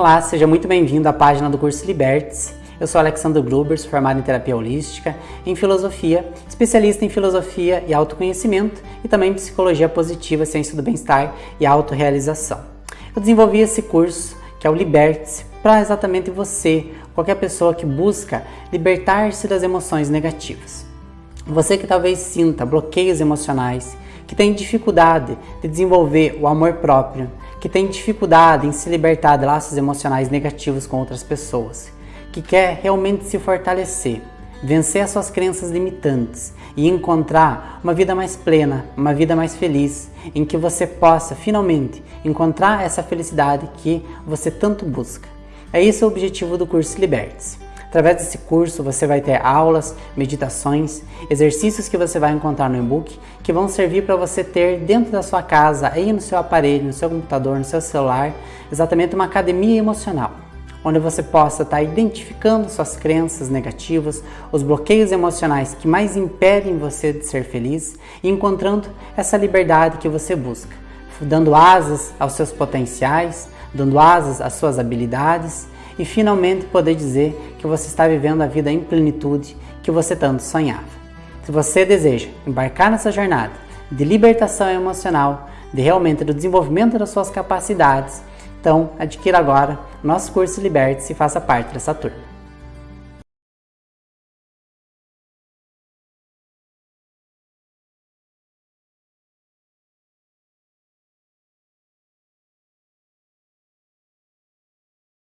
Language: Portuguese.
Olá, seja muito bem-vindo à página do curso Libertes. Eu sou Alexandre Gruber, formado em terapia holística, em filosofia, especialista em filosofia e autoconhecimento e também em psicologia positiva, ciência do bem-estar e autorrealização. Eu desenvolvi esse curso, que é o Libertes, para exatamente você, qualquer pessoa que busca libertar-se das emoções negativas. Você que talvez sinta bloqueios emocionais, que tem dificuldade de desenvolver o amor próprio, que tem dificuldade em se libertar de laços emocionais negativos com outras pessoas, que quer realmente se fortalecer, vencer as suas crenças limitantes e encontrar uma vida mais plena, uma vida mais feliz, em que você possa finalmente encontrar essa felicidade que você tanto busca. É esse o objetivo do curso Liberte-se. Através desse curso você vai ter aulas, meditações, exercícios que você vai encontrar no e-book que vão servir para você ter dentro da sua casa, aí no seu aparelho, no seu computador, no seu celular, exatamente uma academia emocional onde você possa estar identificando suas crenças negativas, os bloqueios emocionais que mais impedem você de ser feliz e encontrando essa liberdade que você busca, dando asas aos seus potenciais, dando asas às suas habilidades e finalmente poder dizer que você está vivendo a vida em plenitude que você tanto sonhava. Se você deseja embarcar nessa jornada de libertação emocional, de realmente do desenvolvimento das suas capacidades, então adquira agora nosso curso Liberte-se e faça parte dessa turma.